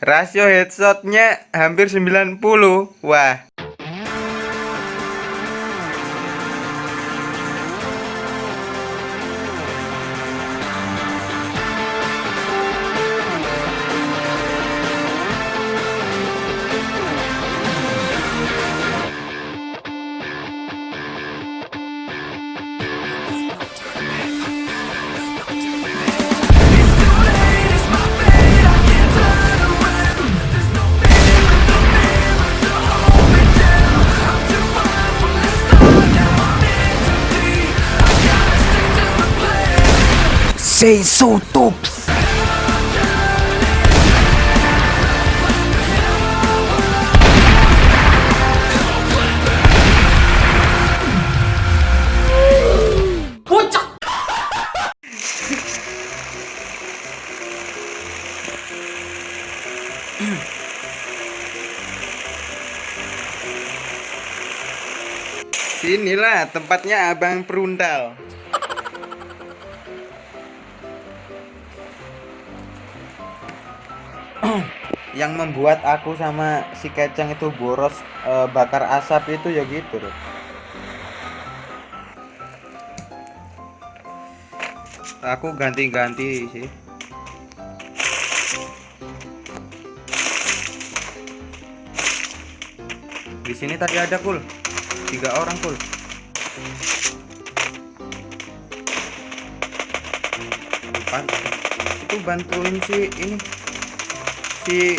Rasio headshotnya hampir 90 Wah So tops. Sinilah tempatnya Abang Perundal yang membuat aku sama si kecang itu boros e, bakar asap itu ya gitu loh aku ganti-ganti sih. Di sini tadi ada kul. Tiga orang kul. Itu bantuin si ini si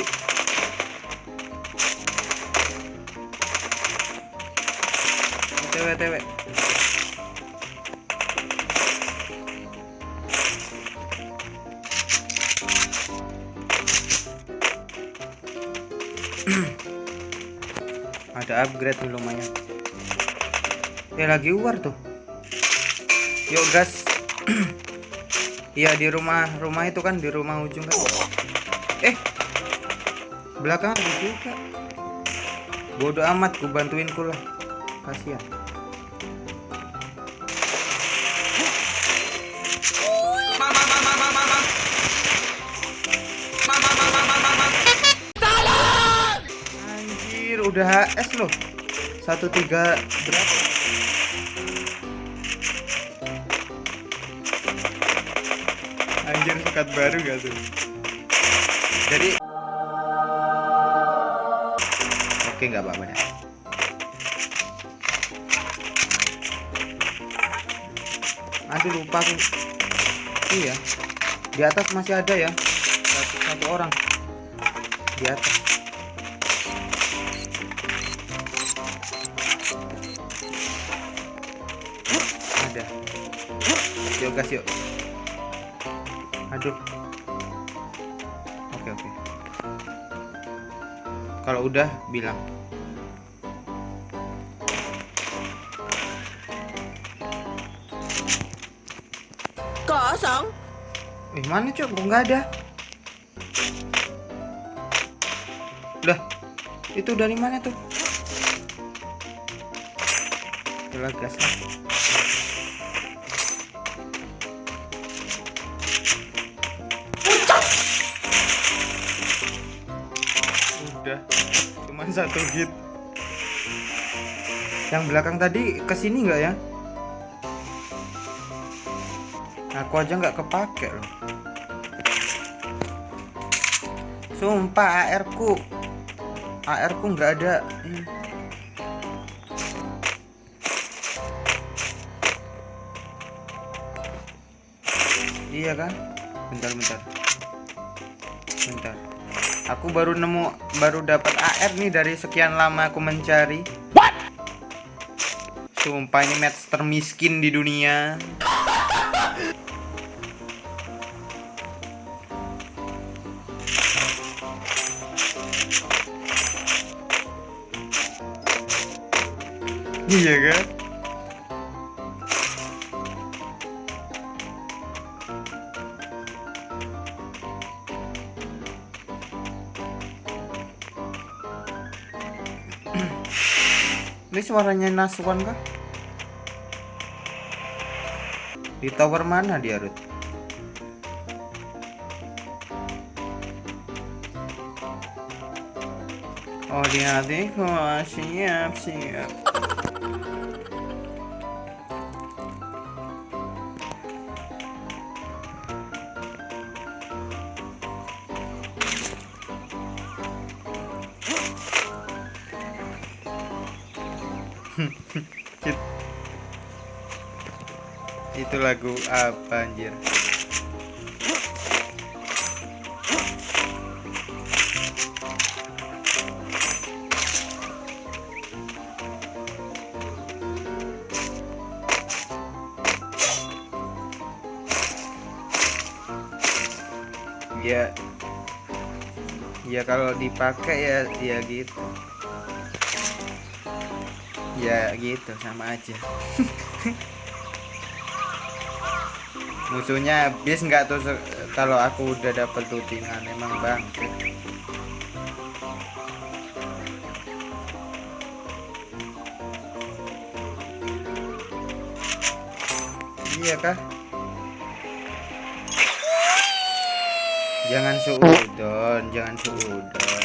TW TW ada upgrade nih lumayan ya lagi war tuh. Yuk gas. Iya di rumah. Rumah itu kan di rumah ujung kan. Eh belakang juga. Bodoh amat ku bantuin ku lah. Kasihan. Anjir udah HS loh. Satu tiga berapa? Anjir sekat baru gak tuh? Jadi oke nggak apa-apa deh aduh lupa aku. Iya. Di atas masih ada ya. Satu, satu orang. Di atas. Ada. Yuk gas yuk. Aduh kalau udah bilang Kosong. eh mana cok kok nggak ada lah itu dari mana tuh Yalah, gas lah. Cuman satu hit yang belakang tadi ke sini nggak ya? Aku aja nggak kepake loh. Sumpah AR ku. AR ku nggak ada. Iya kan? Bentar bentar. Bentar aku baru nemu baru dapat AR nih dari sekian lama aku mencari. What? sumpah ini match termiskin di dunia. Iya kan suaranya Nasuan kah? Di tower mana dia, Rut? Oh, dia nanti oh, siap-siap. Siap It- itu lagu apa anjir? Ya ya kalau dipakai ya ya gitu ya gitu sama aja. Musuhnya habis nggak tuh kalau aku udah dapet lootingan emang bang iya kah? Jangan suudon jangan suudon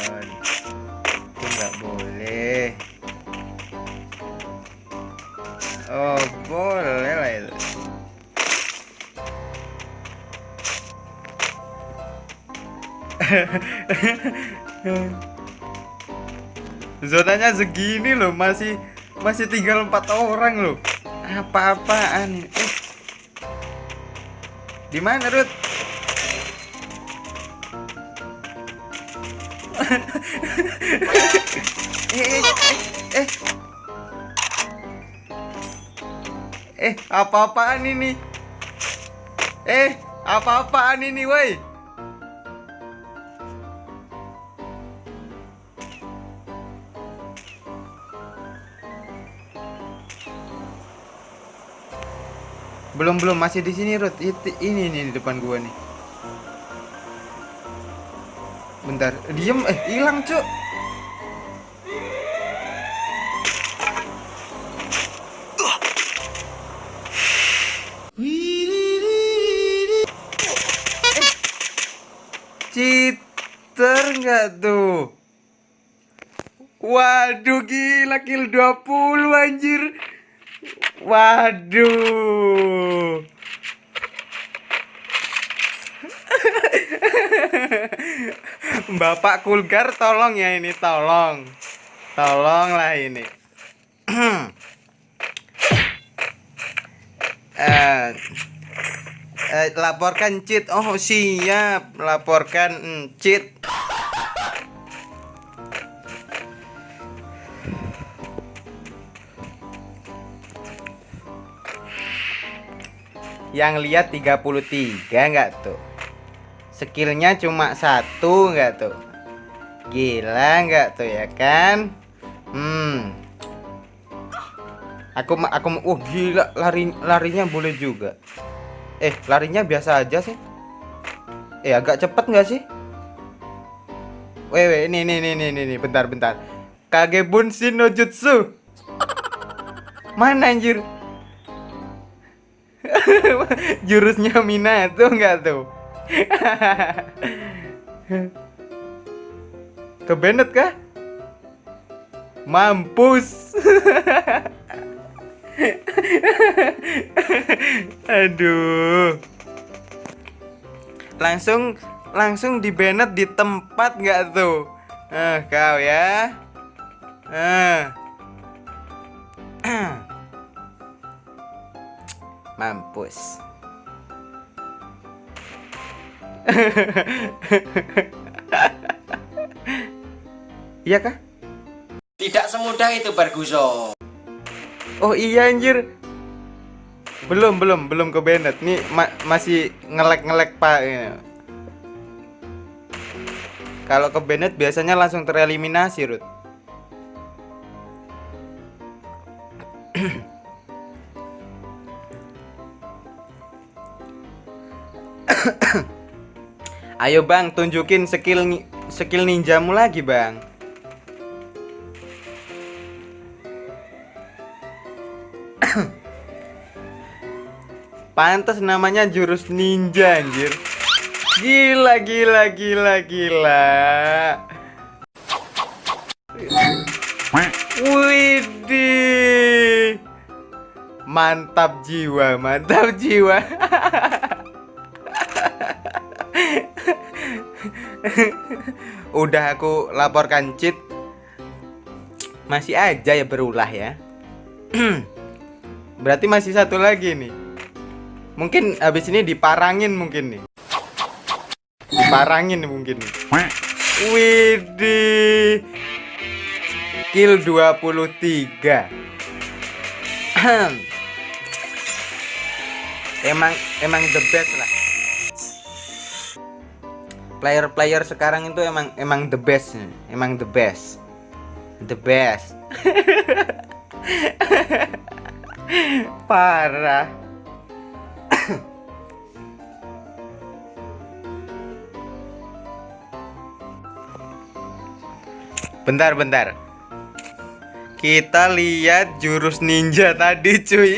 zonanya segini loh masih masih tinggal empat orang loh. Apa-apaan? Eh. Di mana eh eh eh eh. Eh apa-apaan ini? Eh apa-apaan ini woi belum belum. Masih di sini Ruth ini nih di depan gua nih. Bentar. Diem. Eh hilang cuk. Cheater nggak tuh? Waduh gila. Kill 20 anjir. Waduh. Bapak Kulgar tolong ya ini tolong. Tolonglah ini. eh Eh, laporkan cheat. Oh, siap. Laporkan mm, cheat. Yang lihat 33 enggak tuh? Skillnya cuma satu enggak tuh? Gila enggak tuh ya kan? Hmm. Aku aku oh gila lari larinya boleh juga. Eh, larinya biasa aja sih. Eh, agak cepet nggak sih? Weh, ini, ini, ini, ini, bentar, bentar. Kage Bunshin no Jutsu. Mana anjir? Jurusnya Minato nggak tuh? Ke Bennett kah? Mampus. Aduh. Langsung langsung di Bennett di tempat nggak tuh? Eh, kau ya. Eh. Mampus. Iya kah? Tidak semudah itu Barguso. Oh iya anjir. Belum, belum, belum ke Bennett. Nih ma- masih ngelek-ngelek Pak. Ya. Kalau ke Bennett biasanya langsung tereliminasi, Rut. Ayo bang, tunjukin skill skill skill ninjamu lagi bang. Pantas namanya jurus ninja anjir. Gila gila gila gila. Widih. Mantap jiwa, mantap jiwa. Udah aku laporkan cheat. Masih aja ya berulah ya. Berarti masih satu lagi nih. Mungkin habis ini diparangin mungkin nih. Diparangin mungkin nih. Widih. Kill 23. emang emang the best lah. Player-player sekarang itu emang emang the best, emang the best. The best. Parah. bentar, bentar. Kita lihat jurus ninja tadi, cuy.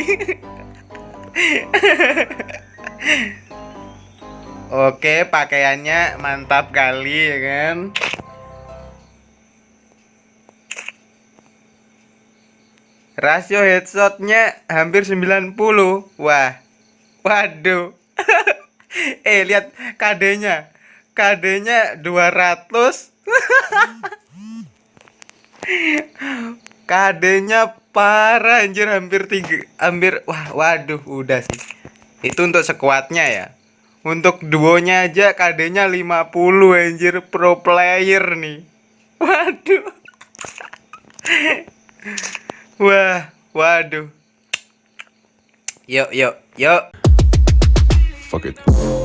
Oke, pakaiannya mantap kali ya kan. Rasio headshotnya hampir 90 Wah Waduh. Eh lihat KD-nya KD-nya 200 KD-nya parah anjir hampir tiga hampir wah waduh udah sih. Itu untuk sekuatnya ya untuk duonya aja KD-nya 50 anjir pro player nih waduh Wah, waduh. Yuk, yuk, yuk. Fuck it.